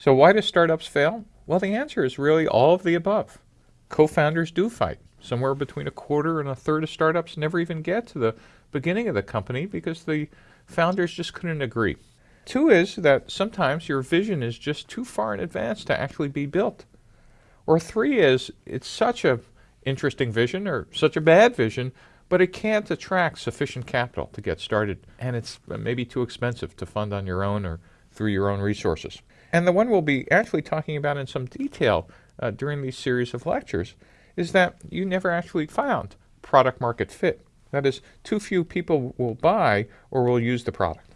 So why do startups fail? Well, the answer is really all of the above. Co-founders do fight. Somewhere between a quarter and a third of startups never even get to the beginning of the company because the founders just couldn't agree. Two is that sometimes your vision is just too far in advance to actually be built. Or three is it's such a interesting vision or such a bad vision, but it can't attract sufficient capital to get started and it's maybe too expensive to fund on your own or through your own resources. And the one we'll be actually talking about in some detail uh, during these series of lectures is that you never actually found product market fit. That is, too few people will buy or will use the product.